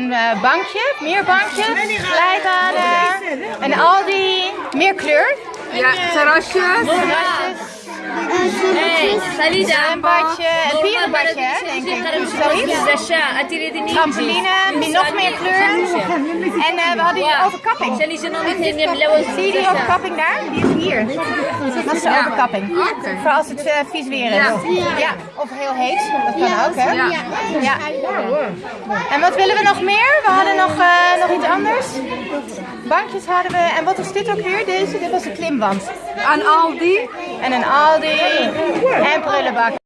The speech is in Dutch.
een eh, bankje, meer bankjes, glijbanen, een Aldi, meer kleur. Ja, terrasjes. Terrasjes, Hey, salida. een badje, een pierenbadje, denk ik. Zoiets. Trampoline, nog meer kleur. En eh, we hadden hier overkapping. Zijn nog niet in de Zie je die overkapping daar? Die is hier. Dat is de overkapping. Voor als het eh, vies weer is. Ja. Of heel heet. Dat kan ook, hè? Ja. Ja. En wat willen we nog meer? We hadden nog, eh, nog iets anders. Bankjes hadden we. En wat was dit ook weer? Deze? Dit was een klimwand. Aan Aldi. En een Aldi. En prullenbak.